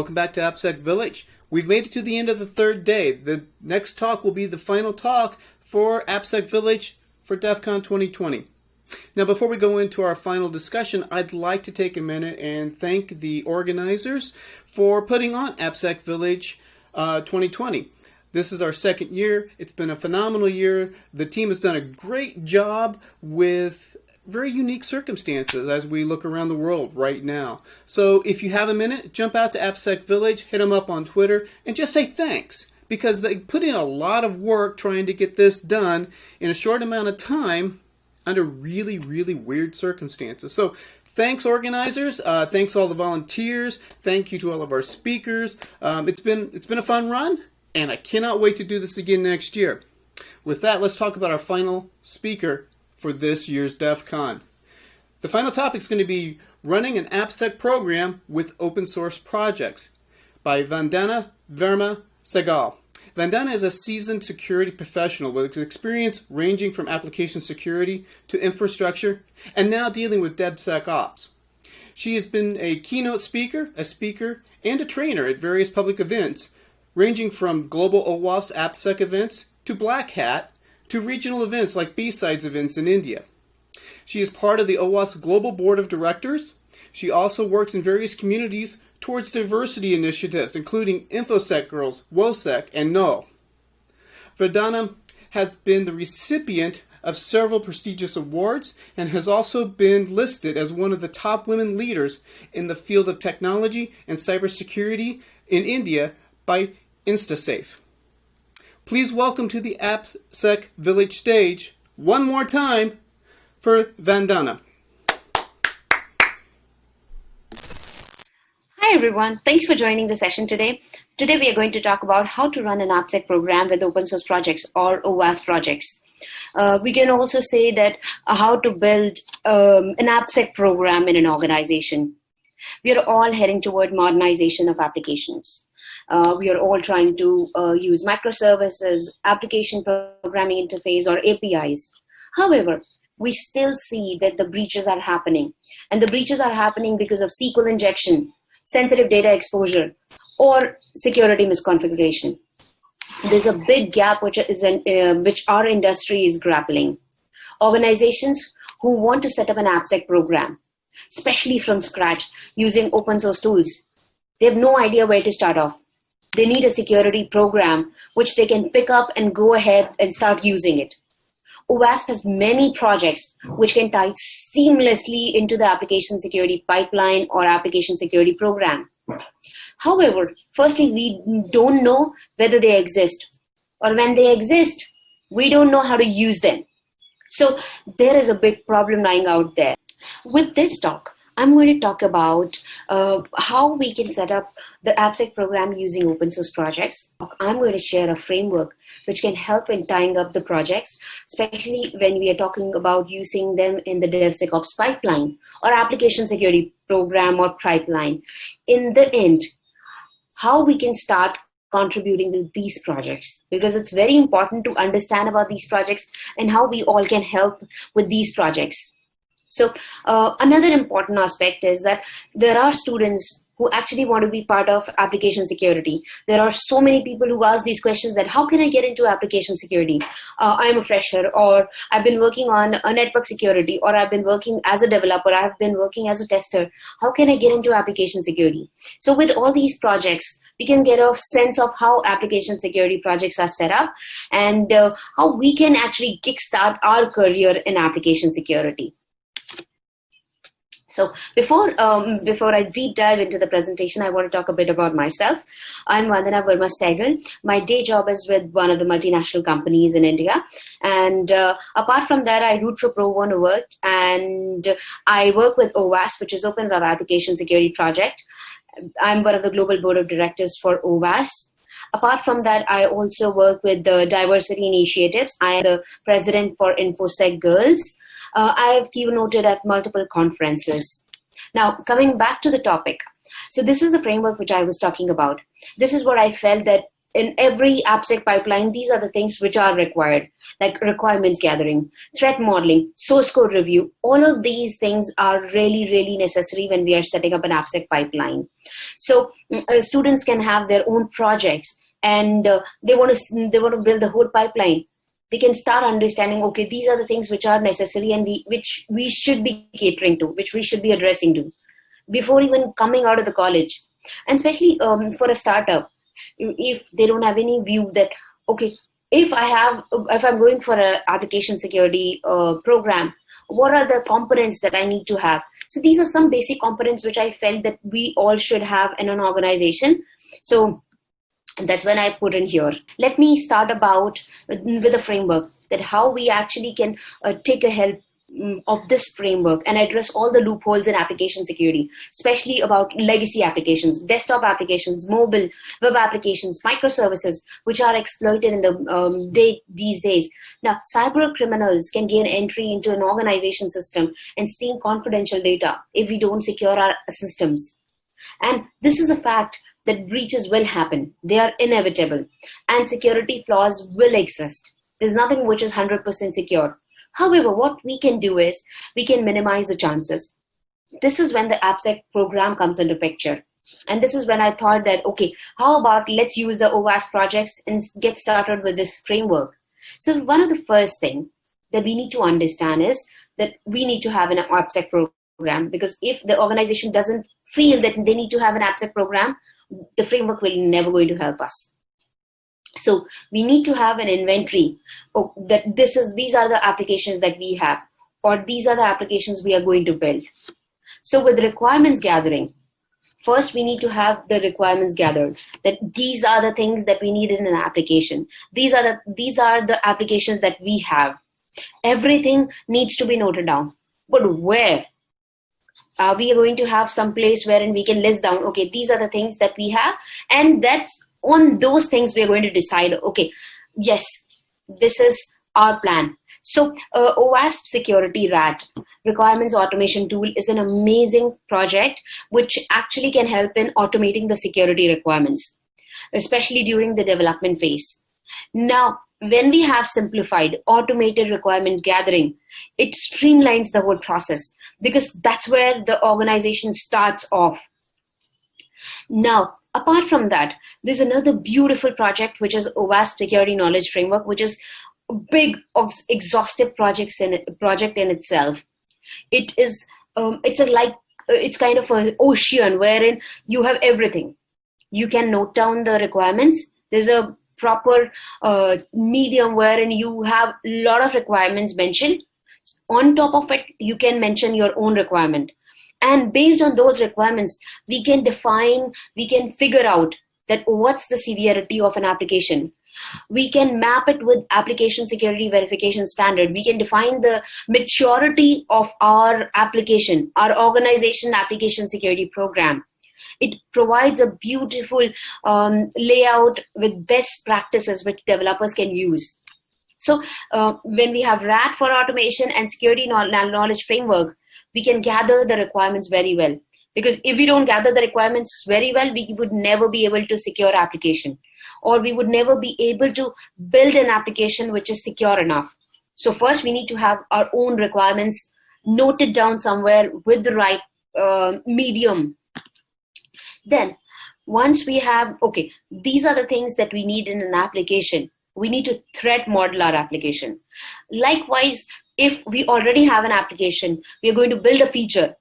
Welcome back to AppSec Village. We've made it to the end of the third day. The next talk will be the final talk for AppSec Village for DEF CON 2020. Now, before we go into our final discussion, I'd like to take a minute and thank the organizers for putting on AppSec Village uh, 2020. This is our second year. It's been a phenomenal year. The team has done a great job with very unique circumstances as we look around the world right now. So if you have a minute, jump out to AppSec Village, hit them up on Twitter, and just say thanks because they put in a lot of work trying to get this done in a short amount of time under really, really weird circumstances. So thanks organizers uh, thanks all the volunteers thank you to all of our speakers um, it's been it's been a fun run and i cannot wait to do this again next year with that let's talk about our final speaker for this year's DEF CON. The final topic is going to be running an AppSec program with open source projects by Vandana Verma Sehgal. Vandana is a seasoned security professional with experience ranging from application security to infrastructure and now dealing with DevSecOps. She has been a keynote speaker, a speaker, and a trainer at various public events, ranging from global OWASP AppSec events to Black Hat to regional events like B-Sides events in India. She is part of the OWASP Global Board of Directors. She also works in various communities towards diversity initiatives, including InfoSec Girls, WOSEC, and KNOW. Vandana has been the recipient of several prestigious awards and has also been listed as one of the top women leaders in the field of technology and cybersecurity in India by InstaSafe. Please welcome to the AppSec Village stage, one more time, for Vandana. Hi everyone, thanks for joining the session today. Today we are going to talk about how to run an AppSec program with open source projects or OWASP projects. Uh, we can also say that uh, how to build um, an AppSec program in an organization. We are all heading toward modernization of applications. Uh, we are all trying to uh, use microservices, application programming interface, or APIs. However, we still see that the breaches are happening. And the breaches are happening because of SQL injection, sensitive data exposure, or security misconfiguration. There's a big gap which, is an, uh, which our industry is grappling. Organizations who want to set up an AppSec program, especially from scratch, using open source tools, they have no idea where to start off. They need a security program which they can pick up and go ahead and start using it. OWASP has many projects which can tie seamlessly into the application security pipeline or application security program. However, firstly, we don't know whether they exist or when they exist, we don't know how to use them. So there is a big problem lying out there. With this talk, I'm going to talk about uh, how we can set up the AppSec program using open source projects. I'm going to share a framework which can help in tying up the projects, especially when we are talking about using them in the DevSecOps pipeline or application security program or pipeline. In the end, how we can start contributing to these projects because it's very important to understand about these projects and how we all can help with these projects. So uh, another important aspect is that there are students who actually want to be part of application security. There are so many people who ask these questions that how can I get into application security? Uh, I'm a fresher or I've been working on a network security or I've been working as a developer, I've been working as a tester. How can I get into application security? So with all these projects, we can get a sense of how application security projects are set up and uh, how we can actually kickstart our career in application security. So before um, before I deep dive into the presentation, I want to talk a bit about myself. I'm Vandana Verma Sehgal. My day job is with one of the multinational companies in India. And uh, apart from that, I root for pro bono work and I work with OWASP, which is Open Web Application Security Project. I'm one of the global board of directors for OWASP. Apart from that, I also work with the diversity initiatives. I am the president for InfoSec Girls uh, I have keynoted at multiple conferences. Now, coming back to the topic. So this is the framework which I was talking about. This is what I felt that in every AppSec pipeline, these are the things which are required, like requirements gathering, threat modeling, source code review. All of these things are really, really necessary when we are setting up an AppSec pipeline. So mm, uh, students can have their own projects and uh, they want to they want to build the whole pipeline. They can start understanding, okay, these are the things which are necessary and we, which we should be catering to, which we should be addressing to before even coming out of the college. And especially um, for a startup, if they don't have any view that okay if i have if i'm going for a application security uh, program what are the components that i need to have so these are some basic components which i felt that we all should have in an organization so that's when i put in here let me start about with a framework that how we actually can uh, take a help Mm, of this framework and address all the loopholes in application security, especially about legacy applications, desktop applications, mobile, web applications, microservices, which are exploited in the um, day these days. Now, cyber criminals can gain entry into an organization system and steal confidential data if we don't secure our systems. And this is a fact that breaches will happen. They are inevitable. And security flaws will exist. There's nothing which is 100% secure. However, what we can do is we can minimize the chances. This is when the AppSec program comes into picture. And this is when I thought that, okay, how about let's use the OWASP projects and get started with this framework. So one of the first thing that we need to understand is that we need to have an AppSec program because if the organization doesn't feel that they need to have an AppSec program, the framework will never going to help us. So we need to have an inventory oh, that this is these are the applications that we have or these are the applications we are going to build. So with requirements gathering, first we need to have the requirements gathered that these are the things that we need in an application. These are the these are the applications that we have. Everything needs to be noted down. But where? Uh, we are going to have some place wherein we can list down, okay, these are the things that we have, and that's on those things we're going to decide okay yes this is our plan so uh, OWASP Security RAT requirements automation tool is an amazing project which actually can help in automating the security requirements, especially during the development phase. Now, when we have simplified automated requirement gathering, it streamlines the whole process because that's where the organization starts off. Now, apart from that, there's another beautiful project, which is OWASP Security Knowledge Framework, which is a big, exhaustive projects in it, project in itself. It is, um, it's a like, uh, it's kind of an ocean wherein you have everything. You can note down the requirements. There's a proper uh, medium wherein you have a lot of requirements mentioned. On top of it, you can mention your own requirement. And based on those requirements we can define we can figure out that what's the severity of an application. We can map it with application security verification standard. We can define the maturity of our application our organization application security program it provides a beautiful um, layout with best practices which developers can use so uh, when we have rat for automation and security knowledge framework we can gather the requirements very well. Because if we don't gather the requirements very well, we would never be able to secure application or we would never be able to build an application which is secure enough. So first we need to have our own requirements noted down somewhere with the right uh, medium. Then once we have, okay, these are the things that we need in an application. We need to threat model our application. Likewise, if we already have an application, we are going to build a feature.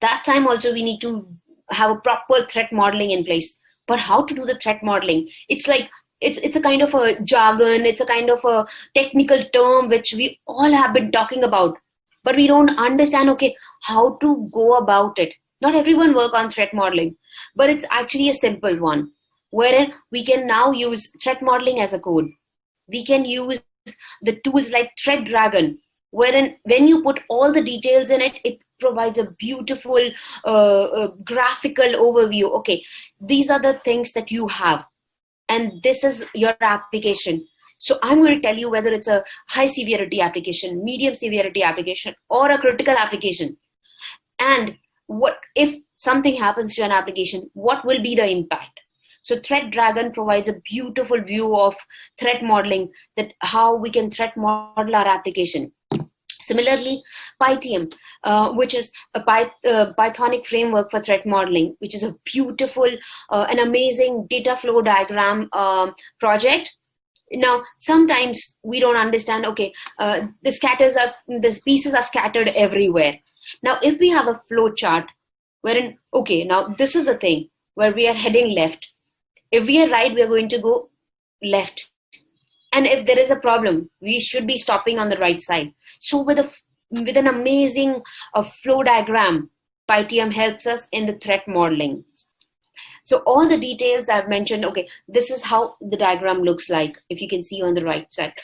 That time also we need to have a proper threat modeling in place. But how to do the threat modeling? It's like it's it's a kind of a jargon, it's a kind of a technical term which we all have been talking about, but we don't understand okay how to go about it. Not everyone work on threat modeling, but it's actually a simple one, wherein we can now use threat modeling as a code. We can use the tools like Threat Dragon, wherein when you put all the details in it, it provides a beautiful uh, uh, graphical overview. Okay, these are the things that you have, and this is your application. So I'm going to tell you whether it's a high severity application, medium severity application, or a critical application. And what if something happens to an application, what will be the impact? So Threat Dragon provides a beautiful view of threat modeling that how we can threat model our application. Similarly, Pythium, uh, which is a uh, Pythonic framework for threat modeling, which is a beautiful, uh, an amazing data flow diagram um, project. Now, sometimes we don't understand, okay, uh, the scatters are, the pieces are scattered everywhere. Now, if we have a flow chart wherein, okay, now this is the thing where we are heading left. If we are right, we are going to go left. And if there is a problem, we should be stopping on the right side. So with a with an amazing uh, flow diagram, Pythium helps us in the threat modeling. So all the details I've mentioned, okay, this is how the diagram looks like, if you can see on the right side.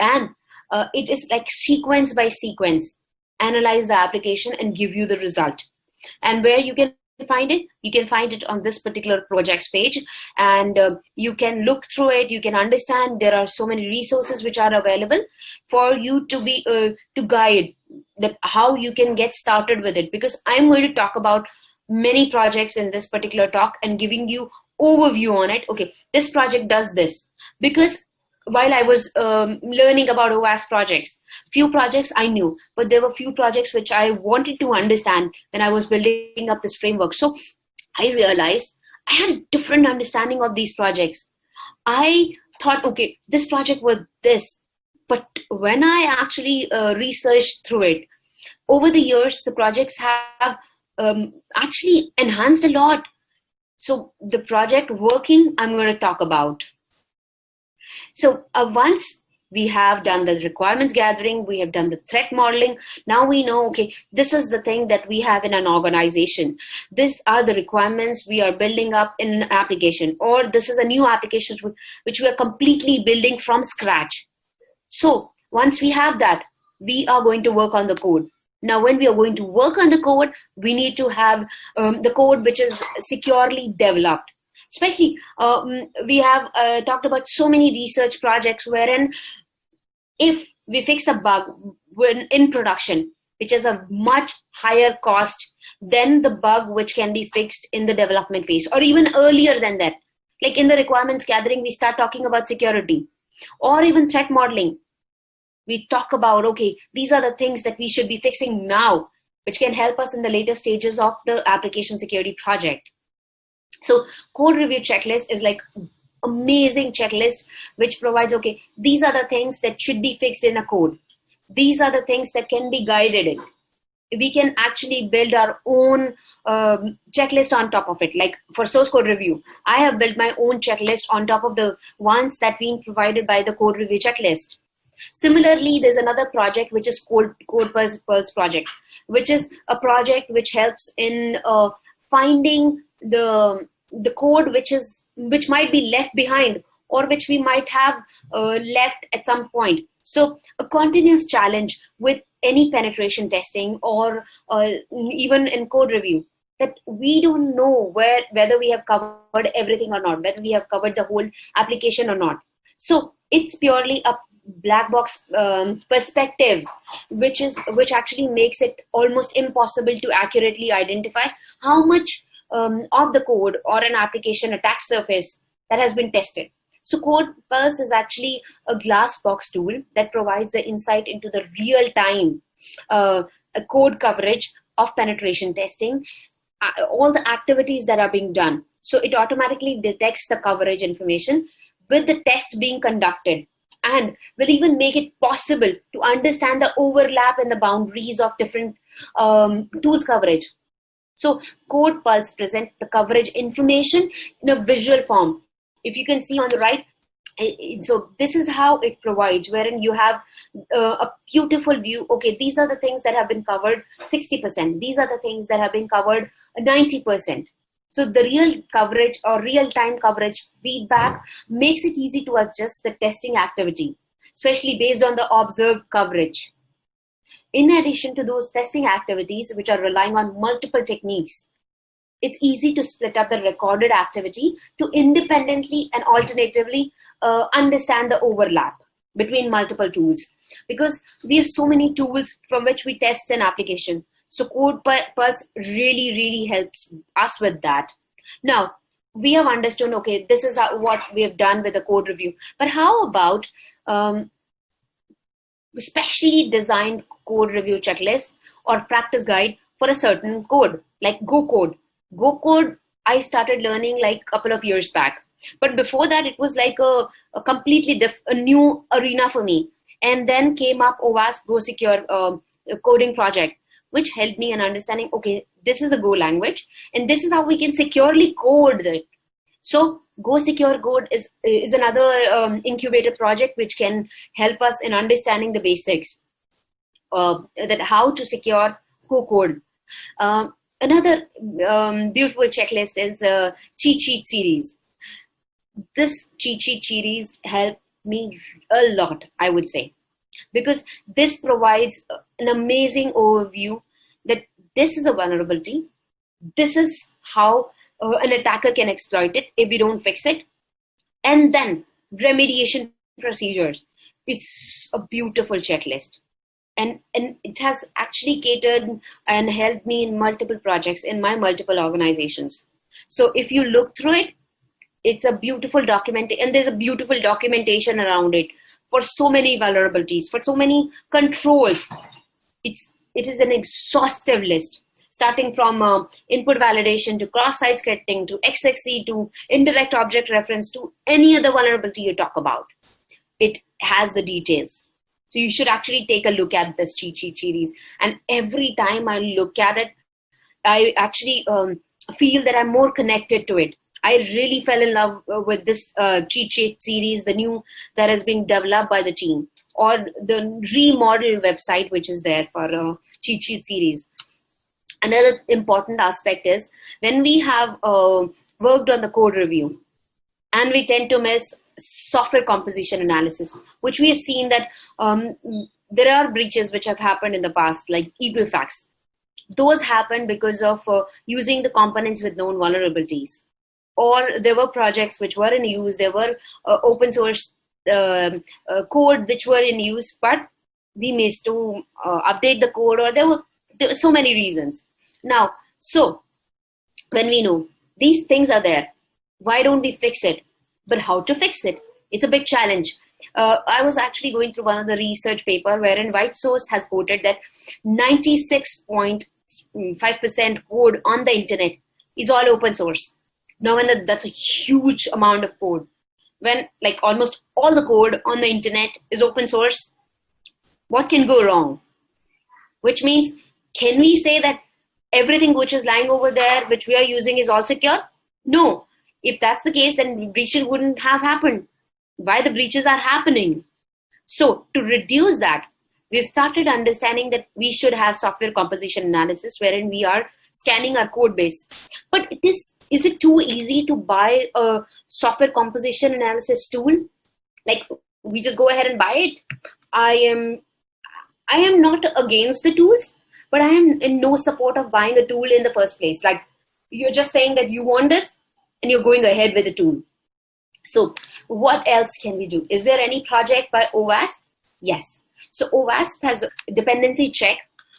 And uh, it is like sequence by sequence, analyze the application and give you the result. And where you can find it? You can find it on this particular projects page. And uh, you can look through it. You can understand there are so many resources which are available for you to be uh, to guide that how you can get started with it. Because i'm going to talk about many projects in this particular talk and giving you overview on it. Okay this project does this. Because while I was um, learning about OWASP projects, few projects I knew, but there were few projects which I wanted to understand when I was building up this framework. So I realized I had a different understanding of these projects. I thought, okay, this project was this, but when I actually uh, researched through it, over the years, the projects have um, actually enhanced a lot. So the project working, I'm going to talk about. So uh, once we have done the requirements gathering, we have done the threat modeling. Now we know, okay, this is the thing that we have in an organization. These are the requirements we are building up in an application, or this is a new application which we are completely building from scratch. So once we have that, we are going to work on the code. Now, when we are going to work on the code, we need to have um, the code which is securely developed especially um, we have uh, talked about so many research projects wherein if we fix a bug when in production which is a much higher cost than the bug which can be fixed in the development phase or even earlier than that. Like in the requirements gathering we start talking about security or even threat modeling. We talk about okay these are the things that we should be fixing now which can help us in the later stages of the application security project so code review checklist is like amazing checklist which provides, okay, these are the things that should be fixed in a code. These are the things that can be guided in. We can actually build our own um, checklist on top of it. Like for source code review, I have built my own checklist on top of the ones that being provided by the code review checklist. Similarly, there's another project which is Code, code Pulse, Pulse project, which is a project which helps in uh, finding the the code which is which might be left behind or which we might have uh, left at some point. So a continuous challenge with any penetration testing or uh, even in code review that we don't know where whether we have covered everything or not whether we have covered the whole application or not. So it's purely a black box um, perspectives which is which actually makes it almost impossible to accurately identify how much um, of the code or an application attack surface that has been tested. So Code Pulse is actually a glass box tool that provides the insight into the real time uh, code coverage of penetration testing, uh, all the activities that are being done. So it automatically detects the coverage information with the test being conducted and will even make it possible to understand the overlap and the boundaries of different um, tools coverage. So Code Pulse present the coverage information in a visual form. If you can see on the right, so this is how it provides wherein you have uh, a beautiful view. Okay these are the things that have been covered 60% these are the things that have been covered 90% so the real coverage or real-time coverage feedback makes it easy to adjust the testing activity especially based on the observed coverage in addition to those testing activities, which are relying on multiple techniques, it's easy to split up the recorded activity to independently and alternatively uh, understand the overlap between multiple tools because we have so many tools from which we test an application. So Code Pulse really, really helps us with that. Now, we have understood, okay, this is what we have done with the code review. But how about um, specially designed code review checklist or practice guide for a certain code, like Go Code. Go Code, I started learning like a couple of years back. But before that, it was like a, a completely a new arena for me. And then came up OWASP Go Secure uh, coding project, which helped me in understanding, okay, this is a Go language, and this is how we can securely code it. So Go Secure Code is, is another um, incubator project which can help us in understanding the basics uh, that how to secure Go code. Uh, another um, beautiful checklist is the cheat sheet series. This cheat sheet series helped me a lot, I would say, because this provides an amazing overview that this is a vulnerability. This is how uh, an attacker can exploit it if we don't fix it. And then remediation procedures. It's a beautiful checklist. And, and it has actually catered and helped me in multiple projects in my multiple organizations. So if you look through it, it's a beautiful document and there's a beautiful documentation around it for so many vulnerabilities, for so many controls. It's, it is an exhaustive list starting from uh, input validation to cross-site scripting to XXE to indirect object reference to any other vulnerability you talk about. It has the details. So you should actually take a look at this cheat sheet series. And every time I look at it, I actually um, feel that I'm more connected to it. I really fell in love uh, with this uh, cheat sheet series, the new that has been developed by the team, or the remodel website which is there for uh, cheat sheet series another important aspect is when we have uh, worked on the code review and we tend to miss software composition analysis, which we have seen that um, there are breaches which have happened in the past, like Equifax. Those happened because of uh, using the components with known vulnerabilities. Or there were projects which were in use, there were uh, open source um, uh, code which were in use, but we missed to uh, update the code or there were there were so many reasons. Now, so when we know these things are there, why don't we fix it? But how to fix it? It's a big challenge. Uh, I was actually going through one of the research paper wherein White Source has quoted that 96.5% code on the internet is all open source. Now, when that's a huge amount of code, when like almost all the code on the internet is open source, what can go wrong? Which means can we say that everything which is lying over there, which we are using is all secure? No. If that's the case, then breaches wouldn't have happened. Why the breaches are happening? So to reduce that, we've started understanding that we should have software composition analysis wherein we are scanning our code base. But it is, is it too easy to buy a software composition analysis tool? Like we just go ahead and buy it? I am I am not against the tools but I am in no support of buying a tool in the first place. Like you're just saying that you want this and you're going ahead with the tool. So what else can we do? Is there any project by OWASP? Yes. So OWASP has a dependency check,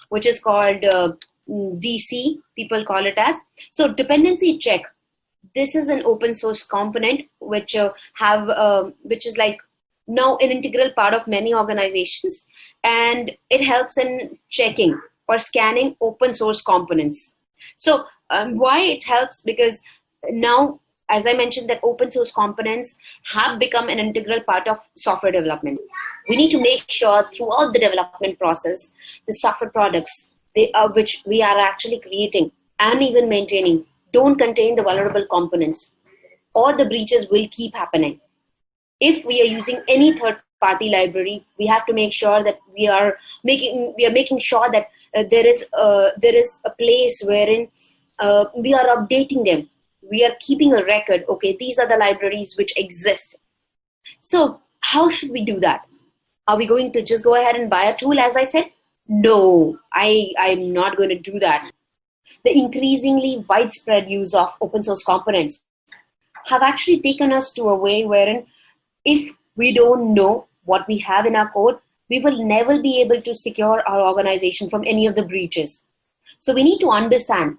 which is called uh, DC, people call it as. So dependency check, this is an open source component which uh, have, uh, which is like now an integral part of many organizations and it helps in checking or scanning open source components. So um, why it helps because now, as I mentioned, that open source components have become an integral part of software development. We need to make sure throughout the development process, the software products they, uh, which we are actually creating and even maintaining don't contain the vulnerable components or the breaches will keep happening. If we are using any third party library, we have to make sure that we are making we are making sure that there is uh, there is a place wherein uh, we are updating them. We are keeping a record. Okay these are the libraries which exist. So how should we do that? Are we going to just go ahead and buy a tool as i said? No i i'm not going to do that. The increasingly widespread use of open source components have actually taken us to a way wherein if we don't know what we have in our code we will never be able to secure our organization from any of the breaches. So we need to understand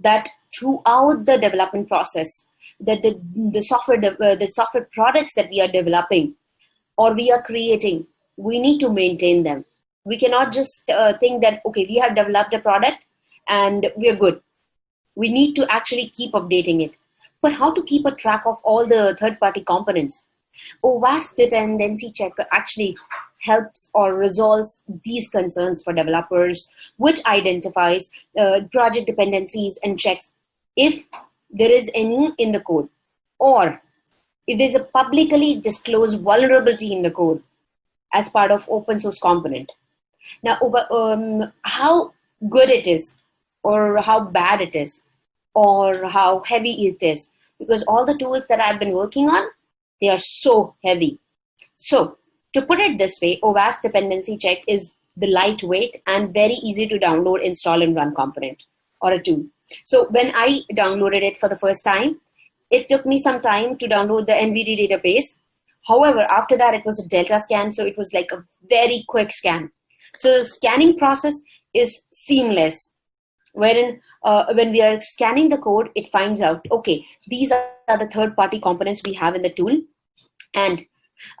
that throughout the development process, that the, the software uh, the software products that we are developing or we are creating we need to maintain them. We cannot just uh, think that okay we have developed a product and we're good. We need to actually keep updating it. But how to keep a track of all the third party components OWASP dependency checker actually helps or resolves these concerns for developers, which identifies uh, project dependencies and checks if there is any in the code or if there's a publicly disclosed vulnerability in the code as part of open source component. Now, um, how good it is or how bad it is or how heavy is this because all the tools that I've been working on, they are so heavy. So to put it this way, OWASP dependency check is the lightweight and very easy to download, install, and run component or a tool. So when I downloaded it for the first time, it took me some time to download the NVD database. However, after that, it was a Delta scan, so it was like a very quick scan. So the scanning process is seamless, wherein uh, when we are scanning the code, it finds out, okay, these are the third-party components we have in the tool, and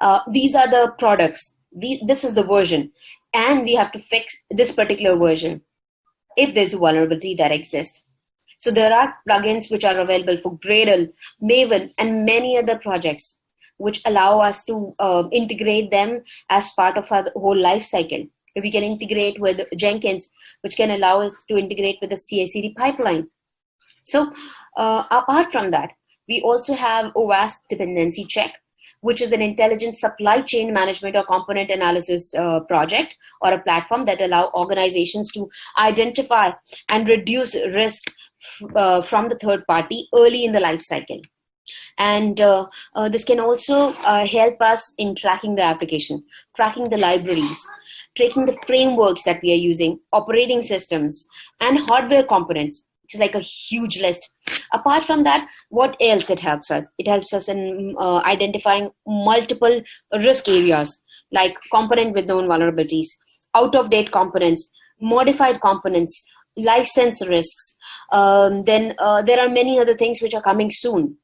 uh, these are the products. The, this is the version. And we have to fix this particular version if there's a vulnerability that exists. So there are plugins which are available for Gradle, Maven, and many other projects which allow us to uh, integrate them as part of our whole life cycle. We can integrate with Jenkins, which can allow us to integrate with the CI/CD pipeline. So uh, apart from that, we also have OWASP dependency check, which is an intelligent supply chain management or component analysis uh, project or a platform that allow organizations to identify and reduce risk uh, from the third party early in the life cycle. And uh, uh this can also uh, help us in tracking the application, tracking the libraries, tracking the frameworks that we are using, operating systems, and hardware components is like a huge list. Apart from that, what else it helps us? It helps us in uh, identifying multiple risk areas like component with known vulnerabilities, out of date components, modified components, license risks. Um, then uh, there are many other things which are coming soon.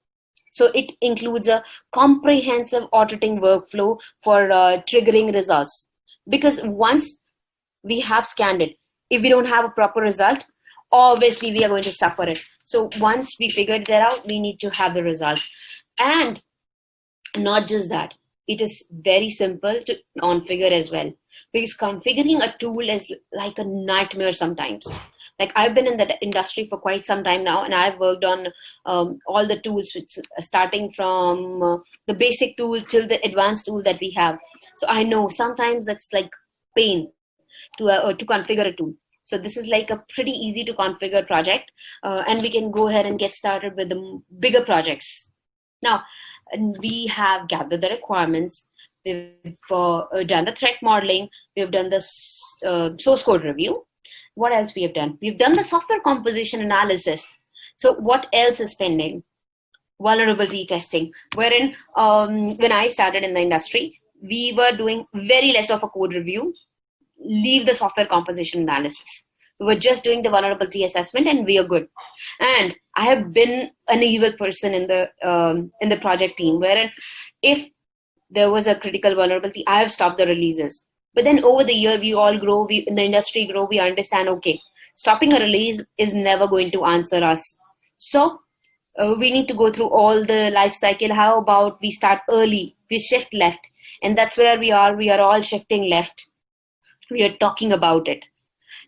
So it includes a comprehensive auditing workflow for uh, triggering results. Because once we have scanned it, if we don't have a proper result, obviously we are going to suffer it. So once we figured that out, we need to have the result. And not just that, it is very simple to configure as well. Because configuring a tool is like a nightmare sometimes. Like I've been in the industry for quite some time now, and I've worked on um, all the tools, which, starting from uh, the basic tool till the advanced tool that we have. So I know sometimes it's like pain to uh, to configure a tool. So this is like a pretty easy to configure project uh, and we can go ahead and get started with the bigger projects. Now, we have gathered the requirements, we've uh, done the threat modeling, we've done the uh, source code review. What else we have done? We've done the software composition analysis. So what else is pending? Vulnerability testing, wherein um, when I started in the industry, we were doing very less of a code review leave the software composition analysis. We were just doing the vulnerability assessment and we are good. And I have been an evil person in the um, in the project team wherein if there was a critical vulnerability, I have stopped the releases. But then over the year, we all grow, we in the industry grow, we understand, okay, stopping a release is never going to answer us. So uh, we need to go through all the life cycle. How about we start early, we shift left. And that's where we are. We are all shifting left we are talking about it.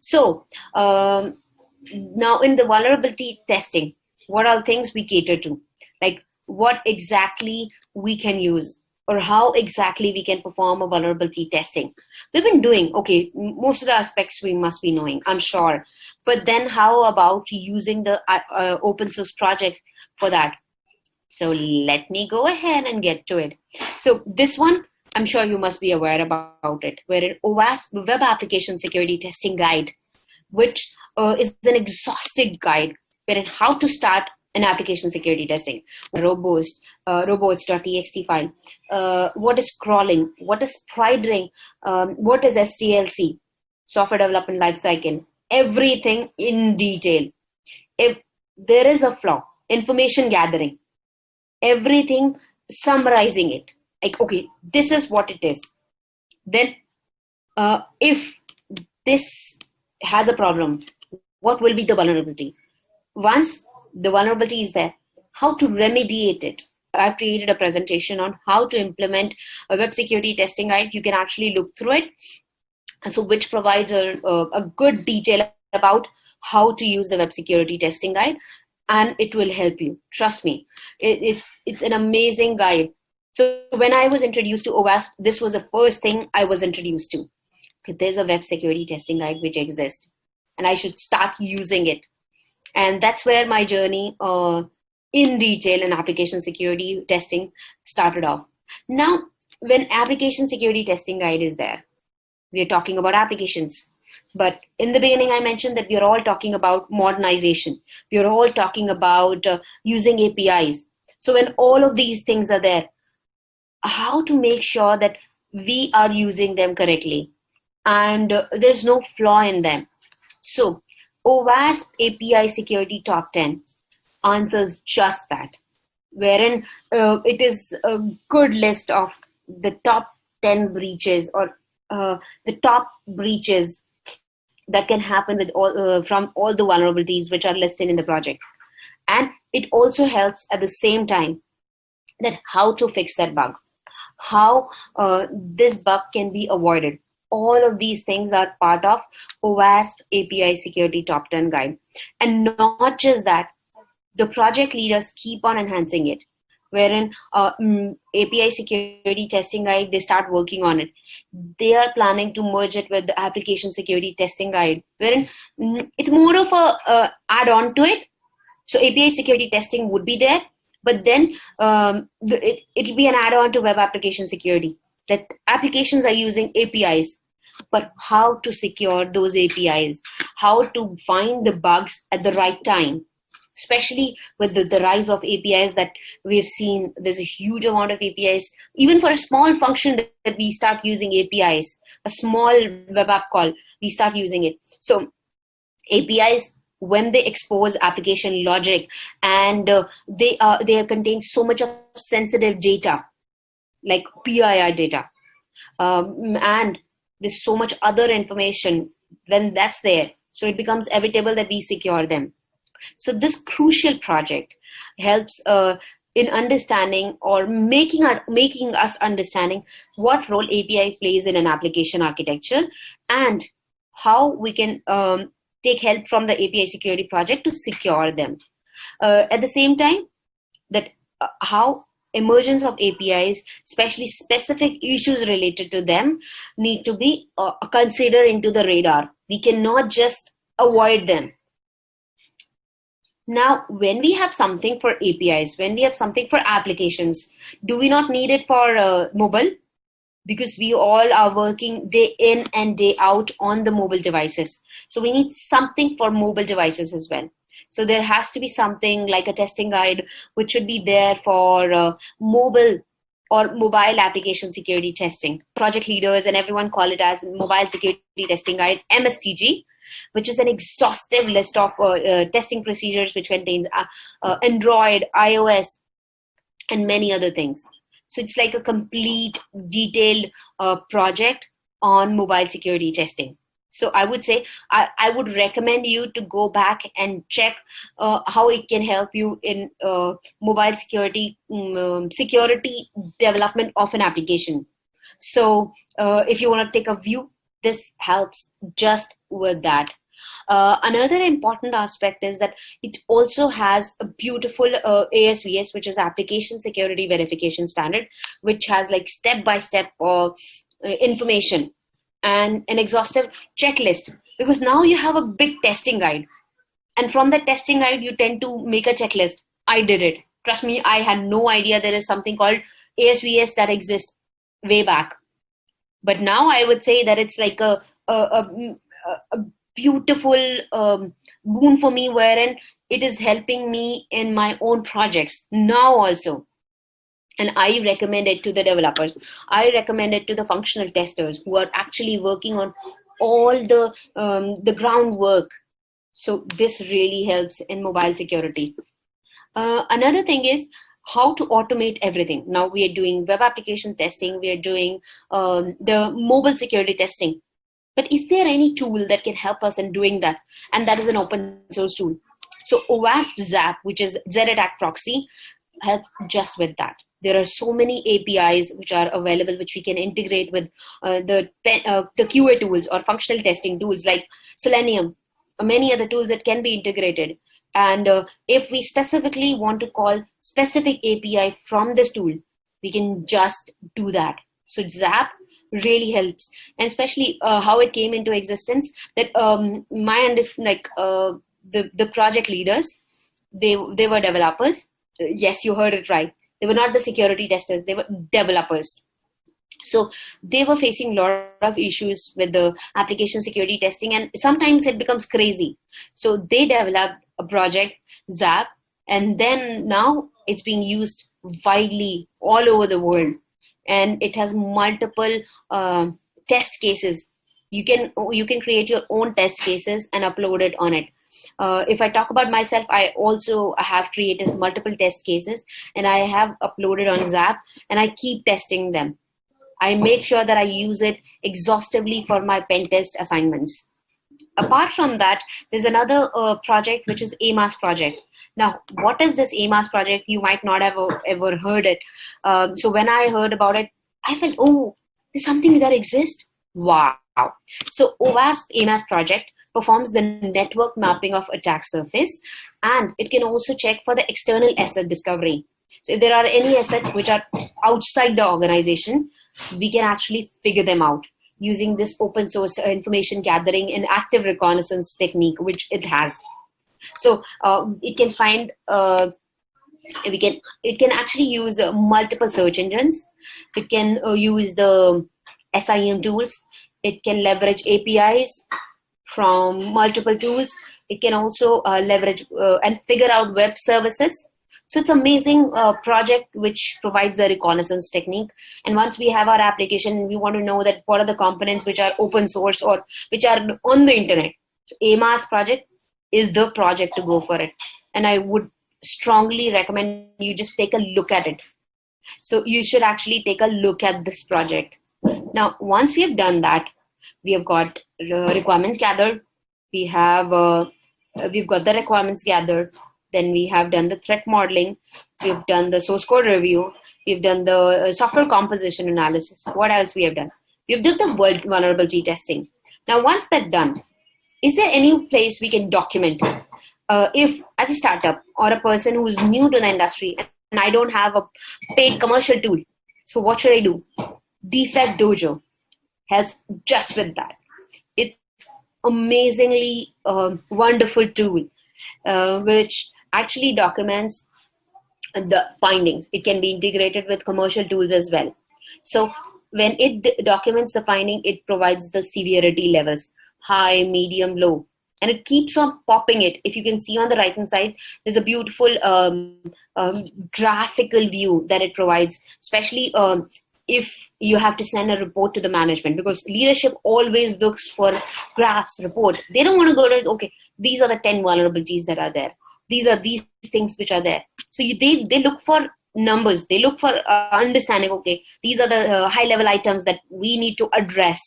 So um, now in the vulnerability testing, what are things we cater to? Like what exactly we can use or how exactly we can perform a vulnerability testing. We've been doing, okay, most of the aspects we must be knowing, I'm sure. But then how about using the uh, uh, open source project for that? So let me go ahead and get to it. So this one, I'm sure you must be aware about it, wherein OWASP Web Application Security Testing Guide, which uh, is an exhaustive guide wherein how to start an application security testing, robust, uh, robots.txt file, uh, what is crawling, what is spidering, um, what is SDLC, software development lifecycle, everything in detail. If there is a flaw, information gathering, everything summarizing it like okay this is what it is. Then uh, if this has a problem what will be the vulnerability? Once the vulnerability is there how to remediate it? I've created a presentation on how to implement a web security testing guide. You can actually look through it. So which provides a, a, good detail about how to use the web security testing guide and it will help you. Trust me it, it's it's an amazing guide so when i was introduced to OWASP, this was the first thing i was introduced to there's a web security testing guide which exists and i should start using it and that's where my journey uh, in detail in application security testing started off now when application security testing guide is there we're talking about applications but in the beginning, I mentioned that we are all talking about modernization. We are all talking about uh, using APIs. So when all of these things are there, how to make sure that we are using them correctly. And uh, there's no flaw in them. So OWASP API Security Top 10 answers just that, wherein uh, it is a good list of the top 10 breaches or uh, the top breaches that can happen with all uh, from all the vulnerabilities which are listed in the project. And it also helps at the same time that how to fix that bug how uh, this bug can be avoided all of these things are part of OWASP API security top 10 guide and not just that the project leaders keep on enhancing it wherein uh, mm, API security testing guide, they start working on it. They are planning to merge it with the application security testing guide, wherein mm, it's more of a, a add-on to it. So API security testing would be there, but then um, it, it'll be an add-on to web application security. That applications are using APIs, but how to secure those APIs, how to find the bugs at the right time especially with the, the rise of APIs that we've seen. There's a huge amount of APIs. Even for a small function that, that we start using APIs, a small web app call, we start using it. So APIs when they expose application logic and uh, they are they contain so much of sensitive data like PII data. Um, and there's so much other information when that's there. So it becomes inevitable that we secure them. So this crucial project helps uh, in understanding or making our, making us understanding what role API plays in an application architecture and how we can um, take help from the API security project to secure them. Uh, at the same time, that uh, how emergence of APIs, especially specific issues related to them, need to be uh, considered into the radar. We cannot just avoid them. Now, when we have something for APIs, when we have something for applications, do we not need it for uh, mobile? Because we all are working day in and day out on the mobile devices. So we need something for mobile devices as well. So there has to be something like a testing guide, which should be there for uh, mobile or mobile application security testing. Project leaders and everyone call it as mobile security testing guide, MSTG which is an exhaustive list of uh, uh, testing procedures which contains uh, uh, Android, iOS, and many other things. So it's like a complete detailed uh, project on mobile security testing. So I would say I, I would recommend you to go back and check uh, how it can help you in uh, mobile security mm, um, security development of an application. So uh, if you want to take a view this helps just with that. Uh, another important aspect is that it also has a beautiful uh, ASVS, which is Application Security Verification Standard, which has like step-by-step uh, information and an exhaustive checklist. Because now you have a big testing guide. And from that testing guide, you tend to make a checklist. I did it. Trust me, I had no idea there is something called ASVS that exists way back but now i would say that it's like a a, a, a beautiful um, boon for me wherein it is helping me in my own projects now also. And i recommend it to the developers. I recommend it to the functional testers who are actually working on all the um, the groundwork. So this really helps in mobile security. Uh, another thing is how to automate everything. Now we are doing web application testing, we are doing um, the mobile security testing. But is there any tool that can help us in doing that? And that is an open source tool. So OWASP ZAP, which is Z-Attack Proxy, helps just with that. There are so many APIs which are available, which we can integrate with uh, the uh, the QA tools or functional testing tools like Selenium, or many other tools that can be integrated. And uh, if we specifically want to call specific API from this tool, we can just do that. So Zap really helps, and especially uh, how it came into existence. That um, my understanding, like uh, the the project leaders, they they were developers. Yes, you heard it right. They were not the security testers. They were developers. So they were facing a lot of issues with the application security testing, and sometimes it becomes crazy. So they developed a project, Zap, and then now it's being used widely all over the world, and it has multiple uh, test cases. You can you can create your own test cases and upload it on it. Uh, if I talk about myself, I also have created multiple test cases and I have uploaded on Zap and I keep testing them. I make sure that I use it exhaustively for my pen test assignments. Apart from that, there's another uh, project which is Amass project. Now, what is this Amass project? You might not have ever heard it. Um, so when I heard about it, I felt, oh, there's something that exists. Wow. So OWASP Amass project performs the network mapping of attack surface and it can also check for the external asset discovery. So if there are any assets which are outside the organization, we can actually figure them out using this open source information gathering and active reconnaissance technique, which it has. So uh, it can find, uh, we can, it can actually use uh, multiple search engines. It can uh, use the SIEM tools. It can leverage APIs from multiple tools. It can also uh, leverage uh, and figure out web services so it's amazing project which provides the reconnaissance technique. And once we have our application, we want to know that what are the components which are open source or which are on the internet. So Amass project is the project to go for it. And I would strongly recommend you just take a look at it. So you should actually take a look at this project. Now, once we have done that, we have got requirements gathered. We have uh, we've got the requirements gathered then we have done the threat modeling. We've done the source code review. We've done the uh, software composition analysis. What else we have done? We've done the vulnerability testing. Now, once that's done, is there any place we can document uh, if as a startup or a person who's new to the industry and I don't have a paid commercial tool, so what should I do? Defect Dojo helps just with that. It's amazingly uh, wonderful tool, uh, which actually documents the findings. It can be integrated with commercial tools as well. So when it documents the finding, it provides the severity levels, high, medium, low. And it keeps on popping it. If you can see on the right hand side, there's a beautiful um, um, graphical view that it provides, especially um, if you have to send a report to the management because leadership always looks for graphs report. They don't want to go to okay these are the 10 vulnerabilities that are there. These are these things which are there. So you, they they look for numbers. They look for uh, understanding okay these are the uh, high level items that we need to address.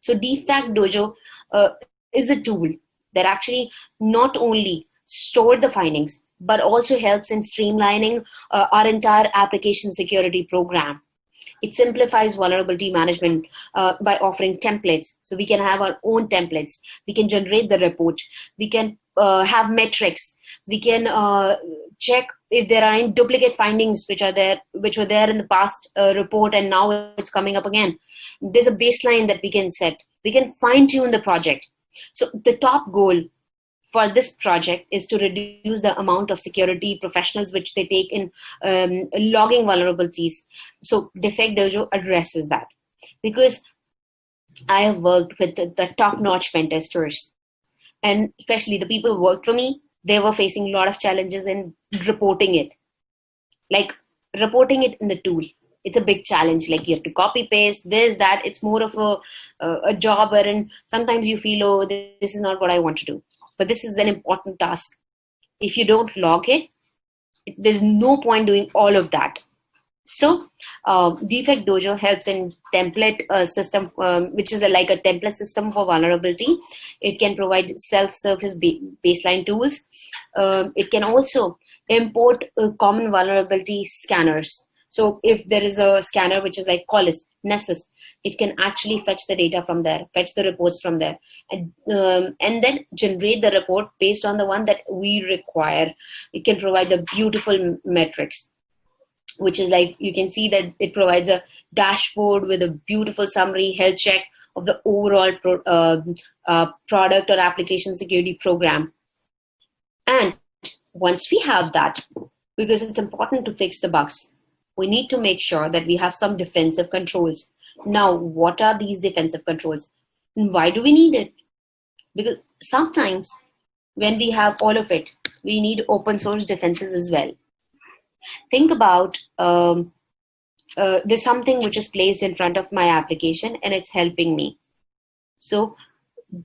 So defect dojo uh, is a tool that actually not only store the findings but also helps in streamlining uh, our entire application security program it simplifies vulnerability management uh, by offering templates. So we can have our own templates. We can generate the report. We can uh, have metrics. We can uh, check if there are any duplicate findings which are there, which were there in the past uh, report and now it's coming up again. There's a baseline that we can set. We can fine tune the project. So the top goal for this project is to reduce the amount of security professionals which they take in um, logging vulnerabilities. So Defect Dojo addresses that because I have worked with the, the top-notch pen testers and especially the people who worked for me, they were facing a lot of challenges in reporting it. Like reporting it in the tool. It's a big challenge. Like you have to copy paste this, that. It's more of a, a, a job wherein sometimes you feel, oh, this is not what I want to do. But this is an important task. If you don't log it, there's no point doing all of that so uh, defect dojo helps in template uh, system um, which is a, like a template system for vulnerability. It can provide self-service ba baseline tools. Um, it can also import uh, common vulnerability scanners. So if there is a scanner which is like Qualys, Nessus, it can actually fetch the data from there, fetch the reports from there, and, um, and then generate the report based on the one that we require. It can provide the beautiful metrics which is like you can see that it provides a dashboard with a beautiful summary health check of the overall pro, uh, uh, product or application security program. And once we have that, because it's important to fix the bugs, we need to make sure that we have some defensive controls. Now, what are these defensive controls? And why do we need it? Because sometimes when we have all of it, we need open source defenses as well think about um, uh, there's something which is placed in front of my application and it's helping me. So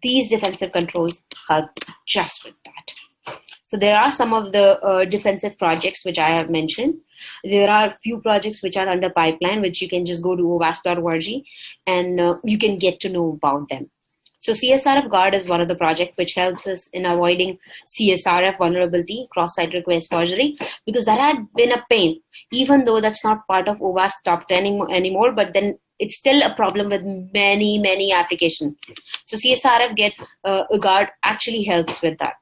these defensive controls help just with that. So there are some of the uh, defensive projects which I have mentioned. There are a few projects which are under pipeline, which you can just go to owasp.org and uh, you can get to know about them. So CSRF Guard is one of the projects which helps us in avoiding CSRF vulnerability, cross-site request forgery, because that had been a pain, even though that's not part of OWASP top 10 anymore, but then it's still a problem with many, many applications. So CSRF get uh, Guard actually helps with that.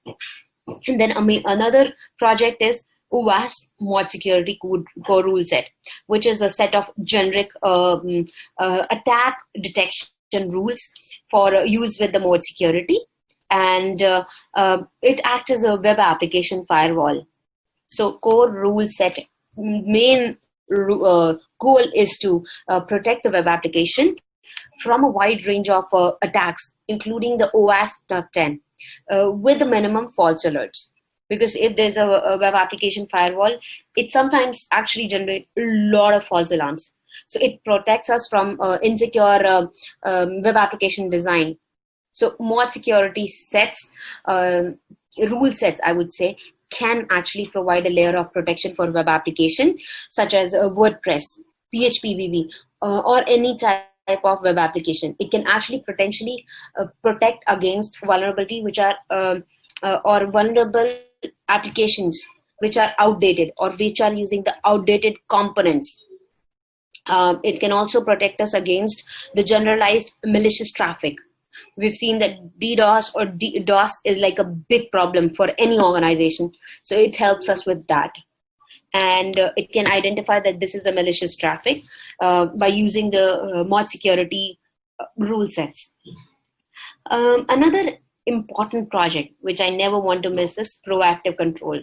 And then another project is OWASP mod security code, core rule set, which is a set of generic um, uh, attack detection rules for uh, use with the mod security. And uh, uh, it acts as a web application firewall. So core rule set main goal is to protect the web application from a wide range of attacks, including the OWASP top 10, with the minimum false alerts because if there's a, a, web application firewall, it sometimes actually generate a lot of false alarms. So it protects us from uh, insecure uh, um, web application design. So mod security sets, um, rule sets, I would say, can actually provide a layer of protection for web application, such as uh, WordPress, PHP uh, or any type of web application. It can actually potentially uh, protect against vulnerability, which are um, uh, or vulnerable applications which are outdated or which are using the outdated components um, it can also protect us against the generalized malicious traffic. We've seen that DDoS or DOS is like a big problem for any organization. So it helps us with that. And uh, it can identify that this is a malicious traffic uh, by using the uh, mod security uh, rule sets. Um, another important project, which I never want to miss is proactive control.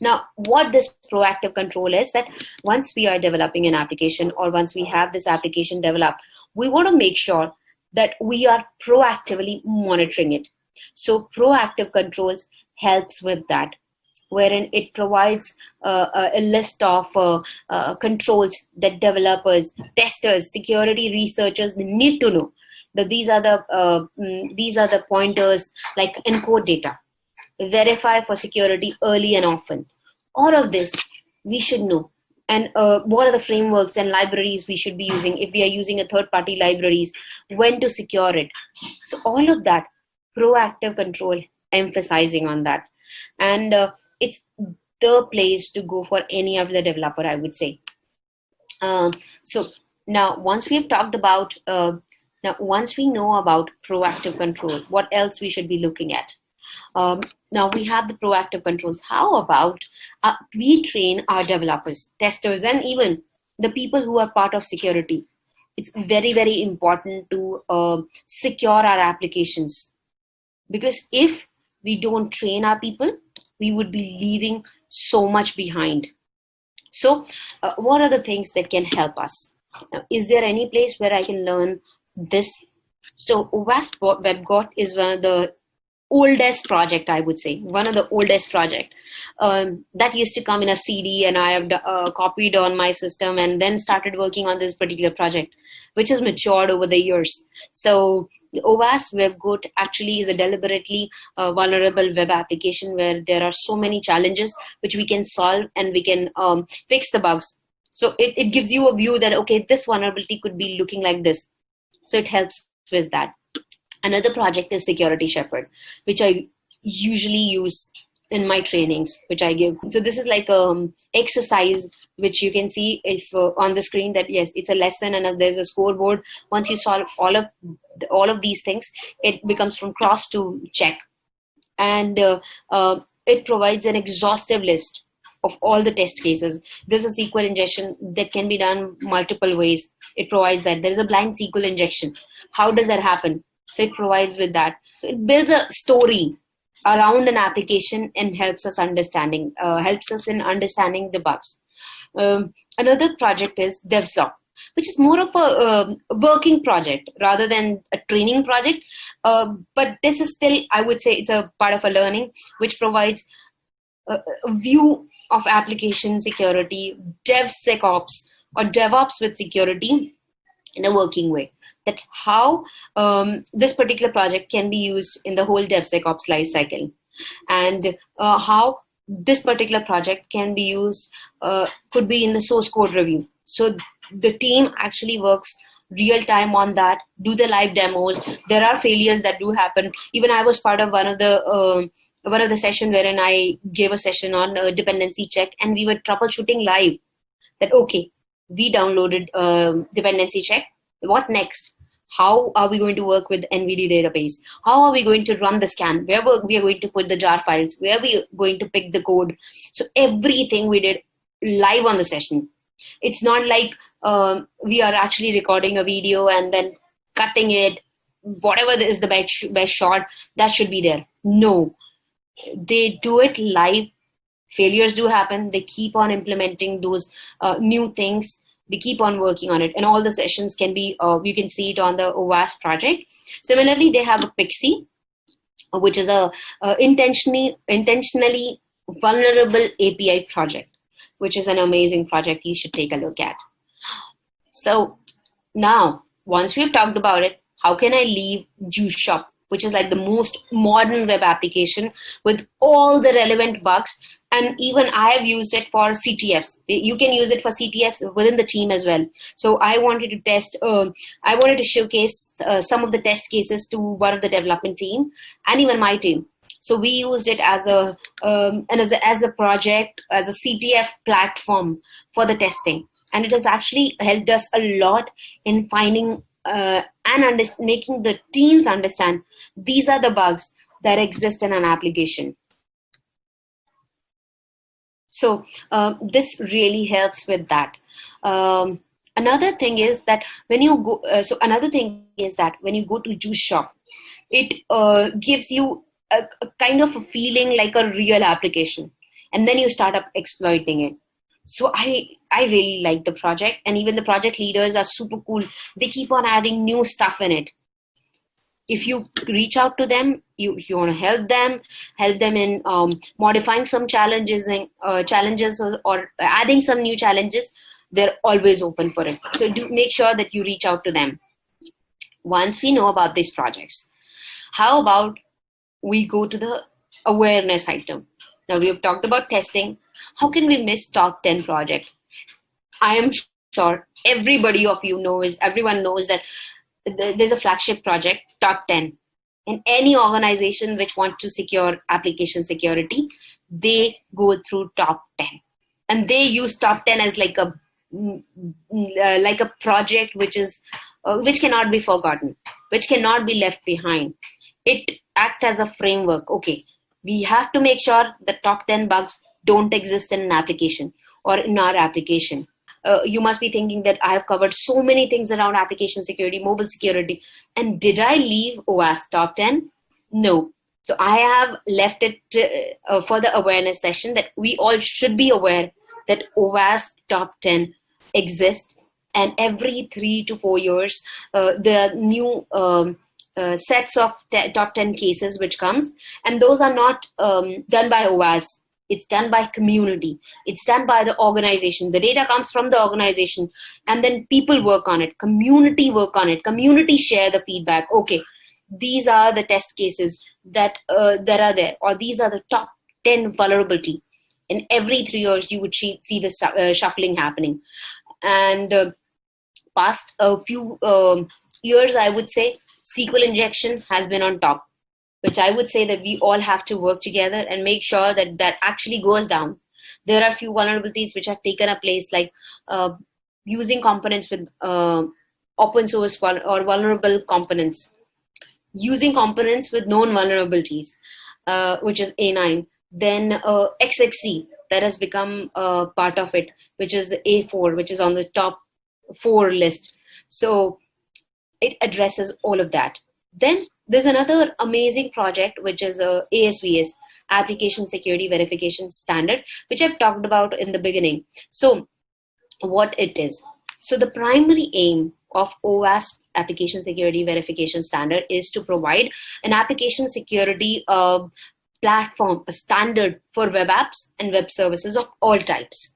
Now, what this proactive control is that once we are developing an application or once we have this application developed, we want to make sure that we are proactively monitoring it. So proactive controls helps with that wherein it provides uh, a list of uh, uh, controls that developers, testers, security researchers need to know. That these are the uh, mm, these are the pointers like encode data, verify for security early and often. All of this we should know. And uh, what are the frameworks and libraries we should be using if we are using a third party libraries, when to secure it. So all of that, proactive control, emphasizing on that. And uh, it's the place to go for any of the developer, I would say. Um, so now once we have talked about, uh, now once we know about proactive control, what else we should be looking at? Um, now we have the proactive controls. How about uh, we train our developers, testers, and even the people who are part of security. It's very, very important to uh, secure our applications because if we don't train our people, we would be leaving so much behind. So uh, what are the things that can help us? Now, is there any place where I can learn this? So WASP WebGoat is one of the oldest project, I would say, one of the oldest project um, that used to come in a CD, and I have uh, copied on my system, and then started working on this particular project, which has matured over the years. So the OWASP WebGoat actually is a deliberately uh, vulnerable web application where there are so many challenges which we can solve and we can um, fix the bugs. So it, it gives you a view that okay, this vulnerability could be looking like this. So it helps with that. Another project is Security Shepherd, which I usually use in my trainings, which I give. So this is like um exercise, which you can see if uh, on the screen that yes, it's a lesson and there's a scoreboard. Once you solve all of all of these things, it becomes from cross to check, and uh, uh, it provides an exhaustive list of all the test cases. There's a SQL injection that can be done multiple ways. It provides that. There is a blind SQL injection. How does that happen? So it provides with that. So it builds a story around an application and helps us understanding, uh, helps us in understanding the bugs. Um, another project is DevSlop, which is more of a uh, working project rather than a training project. Uh, but this is still, I would say, it's a part of a learning which provides a, a view of application security, DevSecOps, or DevOps with security in a working way. That how um, this particular project can be used in the whole DevSecOps life cycle and uh, how this particular project can be used uh, could be in the source code review. So the team actually works real time on that do the live demos there are failures that do happen even i was part of one of the uh, one of the session wherein I gave a session on a dependency check and we were troubleshooting live that, okay, we downloaded a dependency check. What next? How are we going to work with NVD database? How are we going to run the scan? Where we are going to put the jar files? Where we are going to pick the code? So everything we did live on the session. It's not like um, we are actually recording a video and then cutting it. Whatever is the best, best shot, that should be there. No, they do it live failures do happen they keep on implementing those uh, new things they keep on working on it and all the sessions can be uh, you can see it on the OWASP project similarly they have a Pixi which is a uh, intentionally intentionally vulnerable api project which is an amazing project you should take a look at so now once we've talked about it how can i leave juice shop which is like the most modern web application with all the relevant bugs. And even I have used it for CTFs. You can use it for CTFs within the team as well. So I wanted to test, uh, I wanted to showcase uh, some of the test cases to one of the development team and even my team. So we used it as a um, and as a, as a project as a CTF platform for the testing, and it has actually helped us a lot in finding uh, and making the teams understand these are the bugs that exist in an application. So uh, this really helps with that. Um, another thing is that when you go, uh, so another thing is that when you go to Juice Shop, it uh, gives you a, a kind of a feeling like a real application, and then you start up exploiting it. So i i really like the project. And even the project leaders are super cool. They keep on adding new stuff in it if you reach out to them you if you want to help them help them in um, modifying some challenges and uh, challenges or, or adding some new challenges they're always open for it. So do make sure that you reach out to them. Once we know about these projects how about we go to the awareness item? Now we have talked about testing. How can we miss top 10 project? I am sure everybody of you knows, everyone knows that there's a flagship project, top 10. In any organization which wants to secure application security, they go through top 10. And they use top 10 as like a mm, uh, like a project which is uh, which cannot be forgotten, which cannot be left behind. It acts as a framework. Okay, we have to make sure the top 10 bugs don't exist in an application or in our application. Uh, you must be thinking that I have covered so many things around application security, mobile security, and did I leave OWASP top 10? No. So I have left it to, uh, for the awareness session that we all should be aware that OWASP top 10 exists and every three to four years uh, there are new um, uh, sets of top 10 cases which comes and those are not um, done by OWASP it's done by community. It's done by the organization. The data comes from the organization and then people work on it. Community work on it. Community share the feedback. Okay these are the test cases that uh, that are there or these are the top 10 vulnerability. In every three years you would see, see the uh, shuffling happening. And uh, past a few um, years i would say sql injection has been on top which i would say that we all have to work together and make sure that that actually goes down there are a few vulnerabilities which have taken a place like uh, using components with uh, open source or vulnerable components using components with known vulnerabilities, uh, which is A9. Then uh, XXE, that has become part of it, which is A4, which is on the top four list. So it addresses all of that. Then there's another amazing project, which is a ASVS, Application Security Verification Standard, which I've talked about in the beginning. So what it is. So the primary aim of OWASP application security verification standard is to provide an application security uh, platform, a standard for web apps and web services of all types.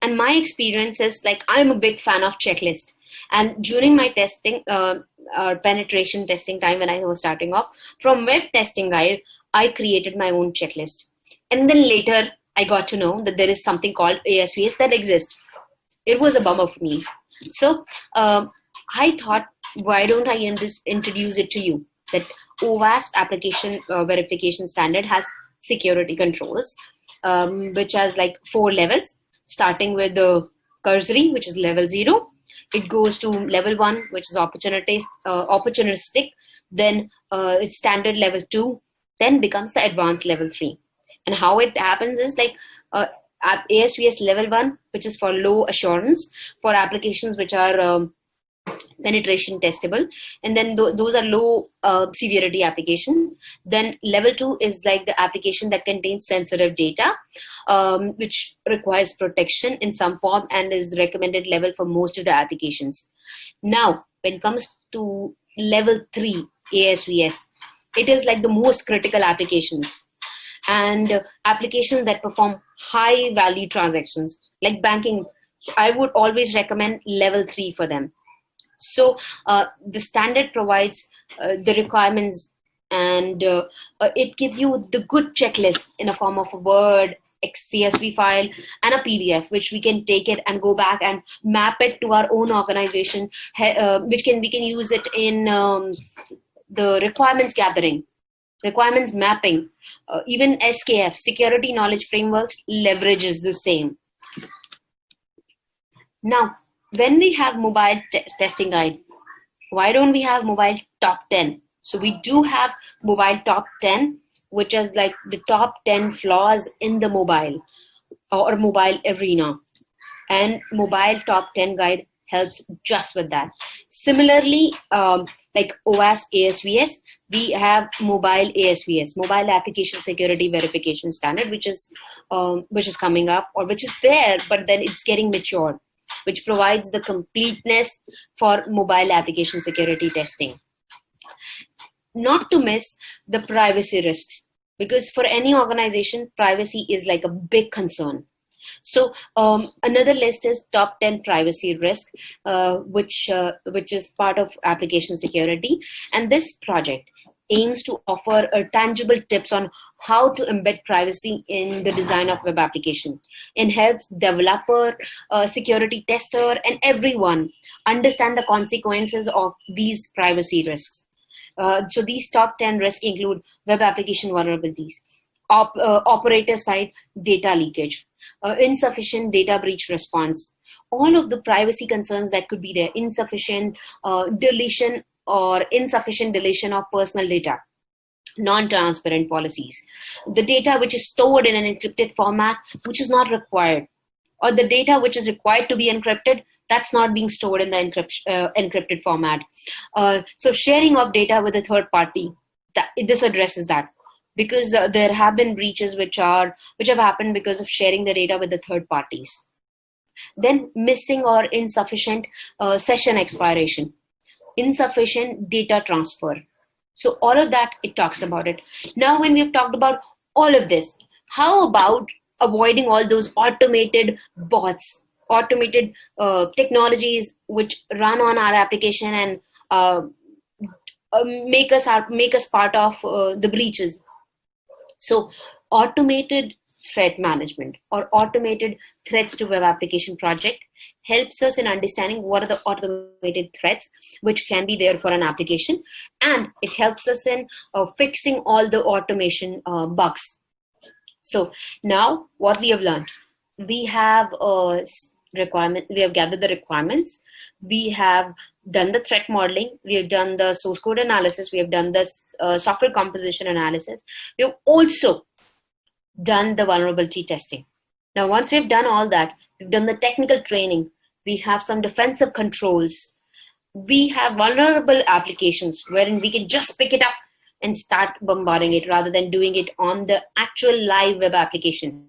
And my experience is like I'm a big fan of checklist. And during my testing, uh, uh, penetration testing time when I was starting off, from web testing guide, I created my own checklist. And then later, I got to know that there is something called ASVS that exists. It was a bummer for me. So uh, I thought, why don't I introduce it to you? That OWASP application uh, verification standard has security controls, um, which has like four levels, starting with the cursory, which is level zero. It goes to level one, which is uh, opportunistic. Then uh, it's standard level two, then becomes the advanced level three. And how it happens is like uh, ASVS level one, which is for low assurance for applications which are um, penetration testable. And then th those are low uh, severity application. Then level two is like the application that contains sensitive data um, which requires protection in some form and is recommended level for most of the applications. Now when it comes to level three asvs it is like the most critical applications and uh, applications that perform high value transactions. Like banking i would always recommend level three for them so uh, the standard provides uh, the requirements and uh, it gives you the good checklist in a form of a Word, CSV file and a PDF, which we can take it and go back and map it to our own organization, uh, which can we can use it in um, the requirements gathering, requirements mapping, uh, even SKF, Security Knowledge Frameworks leverages the same. Now, when we have mobile testing guide, why don't we have mobile top 10? So we do have mobile top 10, which is like the top 10 flaws in the mobile or mobile arena. And mobile top 10 guide helps just with that. Similarly, um, like OWASP ASVS, we have mobile ASVS, mobile application security verification standard, which is um, which is coming up or which is there, but then it's getting matured which provides the completeness for mobile application security testing. Not to miss the privacy risks, because for any organization, privacy is like a big concern. So um, another list is top 10 privacy risk, uh, which, uh, which is part of application security. And this project aims to offer tangible tips on how to embed privacy in the design of web application and helps developer, uh, security tester, and everyone understand the consequences of these privacy risks. Uh, so these top 10 risks include web application vulnerabilities, op, uh, operator side data leakage, uh, insufficient data breach response, all of the privacy concerns that could be there, insufficient uh, deletion or insufficient deletion of personal data non-transparent policies. The data which is stored in an encrypted format which is not required or the data which is required to be encrypted that's not being stored in the uh, encrypted format. Uh, so sharing of data with a third party that this addresses that because uh, there have been breaches which are which have happened because of sharing the data with the third parties. Then missing or insufficient uh, session expiration insufficient data transfer. So all of that, it talks about it. Now, when we've talked about all of this, how about avoiding all those automated bots, automated uh, technologies which run on our application and uh, uh, make us make us part of uh, the breaches. So automated threat management or automated threats to web application project helps us in understanding what are the automated threats which can be there for an application. And it helps us in uh, fixing all the automation uh, bugs. So now what we have learned, we have a requirement, we have gathered the requirements, we have done the threat modeling, we have done the source code analysis, we have done the uh, software composition analysis. We have also done the vulnerability testing. Now, once we've done all that, we've done the technical training, we have some defensive controls, we have vulnerable applications wherein we can just pick it up and start bombarding it rather than doing it on the actual live web application.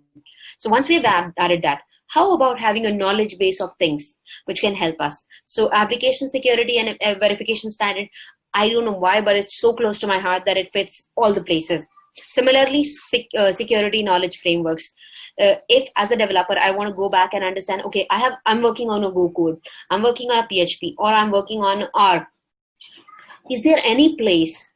So once we've added that, how about having a knowledge base of things which can help us? So application security and verification standard, I don't know why, but it's so close to my heart that it fits all the places. Similarly, sec uh, security knowledge frameworks. Uh, if as a developer I want to go back and understand, okay, I have I'm working on a Go code, I'm working on a PHP, or I'm working on R. Is there any place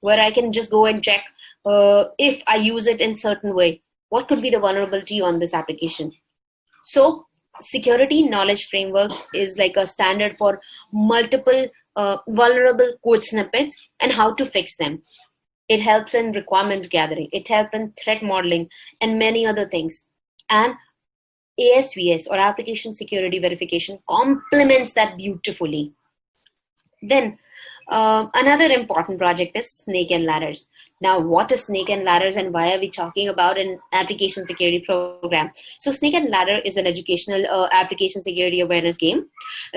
where I can just go and check uh, if I use it in certain way. What could be the vulnerability on this application? So security knowledge frameworks is like a standard for multiple uh, vulnerable code snippets and how to fix them. It helps in requirements gathering. It helps in threat modeling and many other things. And ASVS or application security verification complements that beautifully. Then uh, another important project is Snake and Ladders. Now, what is Snake and Ladders and why are we talking about an application security program? So Snake and Ladder is an educational uh, application security awareness game.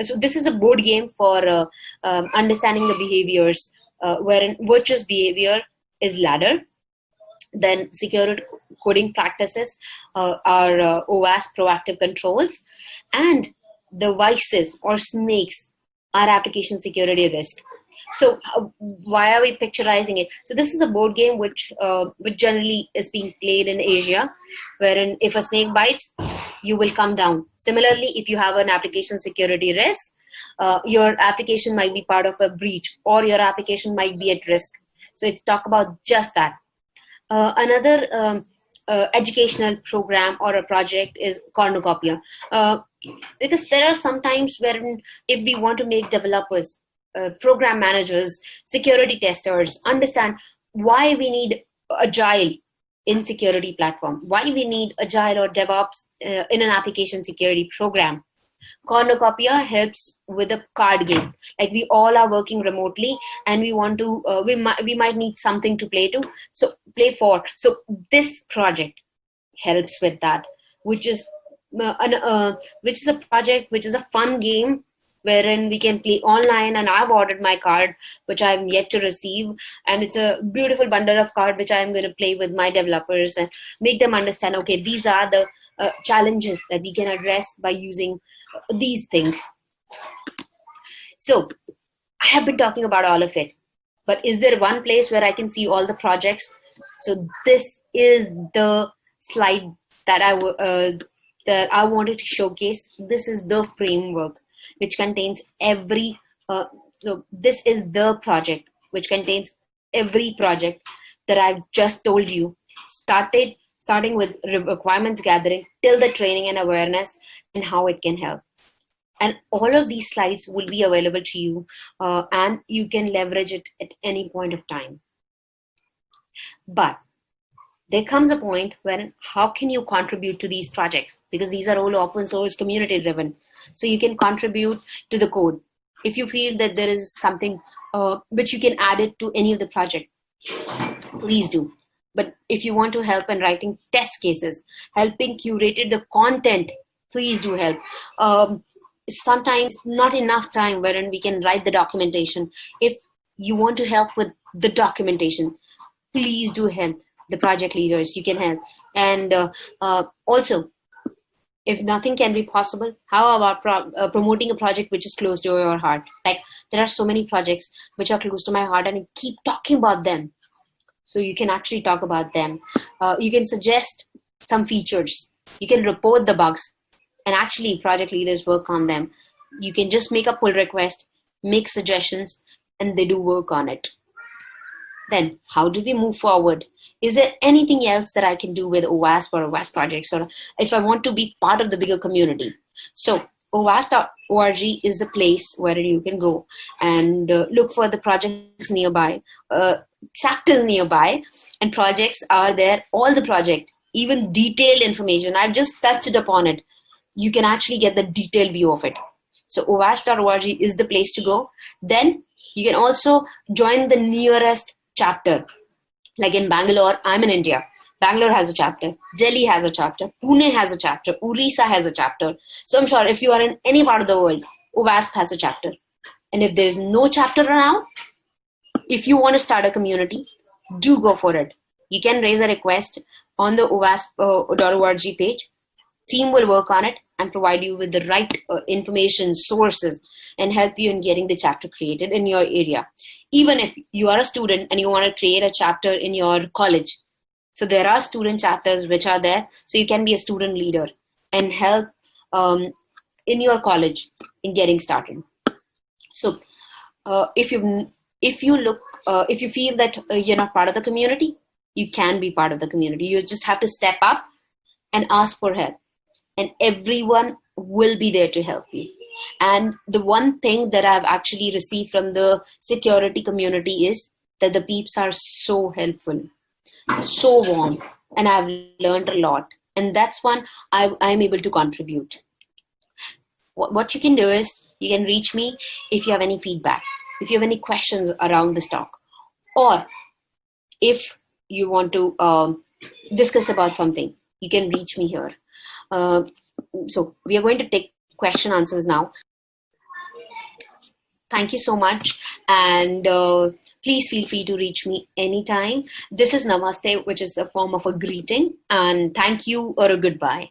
So this is a board game for uh, um, understanding the behaviors uh, wherein virtuous behavior is ladder. Then security coding practices uh, are uh, OWASP proactive controls. And the vices or snakes are application security risk. So uh, why are we picturizing it? So this is a board game which uh, which generally is being played in asia wherein if a snake bites you will come down. Similarly if you have an application security risk uh, your application might be part of a breach or your application might be at risk so it's talk about just that uh, another um, uh, educational program or a project is cornucopia uh, because there are some times wherein if we want to make developers uh, program managers, security testers understand why we need agile in security platform, why we need agile or DevOps uh, in an application security program. Cornucopia helps with a card game. Like we all are working remotely and we want to, uh, we, might, we might need something to play to, so play for. So this project helps with that, which is uh, an, uh, which is a project, which is a fun game wherein we can play online and I've ordered my card which I'm yet to receive and it's a beautiful bundle of card which I'm going to play with my developers and make them understand okay these are the uh, challenges that we can address by using these things. So I have been talking about all of it but is there one place where I can see all the projects? So this is the slide that I uh, that I wanted to showcase. This is the framework which contains every, uh, so this is the project which contains every project that I've just told you, started starting with requirements gathering till the training and awareness and how it can help. And all of these slides will be available to you uh, and you can leverage it at any point of time. But there comes a point when how can you contribute to these projects because these are all open source community driven so you can contribute to the code if you feel that there is something uh, which you can add it to any of the project please do but if you want to help in writing test cases helping curated the content please do help um, sometimes not enough time wherein we can write the documentation if you want to help with the documentation please do help the project leaders you can help and uh, uh, also if nothing can be possible, how about pro uh, promoting a project which is close to your heart? Like there are so many projects which are close to my heart and I keep talking about them. So you can actually talk about them. Uh, you can suggest some features. You can report the bugs and actually project leaders work on them. You can just make a pull request, make suggestions, and they do work on it. Then how do we move forward? Is there anything else that I can do with OWASP or OWASP projects or if I want to be part of the bigger community? So OWASP.org is the place where you can go and uh, look for the projects nearby, uh, chapters nearby, and projects are there, all the project, even detailed information. I've just touched upon it. You can actually get the detailed view of it. So OWASP.org is the place to go. Then you can also join the nearest chapter. Like in Bangalore, I'm in India. Bangalore has a chapter, Delhi has a chapter, Pune has a chapter, Orissa has a chapter. So I'm sure if you are in any part of the world, OWASP has a chapter. And if there's no chapter around, if you want to start a community, do go for it. You can raise a request on the OWASP.org page. Team will work on it and provide you with the right uh, information sources and help you in getting the chapter created in your area. Even if you are a student and you want to create a chapter in your college. So there are student chapters which are there. So you can be a student leader and help um, in your college in getting started. So uh, if you if you look uh, if you feel that uh, you're not part of the community, you can be part of the community. You just have to step up and ask for help and everyone will be there to help you. And the one thing that I've actually received from the security community is that the peeps are so helpful, so warm, and I've learned a lot. And that's one I, I'm able to contribute. What, what you can do is you can reach me if you have any feedback, if you have any questions around this talk, or if you want to um, discuss about something, you can reach me here. Uh, so we are going to take question answers now. Thank you so much. And uh, please feel free to reach me anytime. This is Namaste, which is a form of a greeting. And thank you or a goodbye.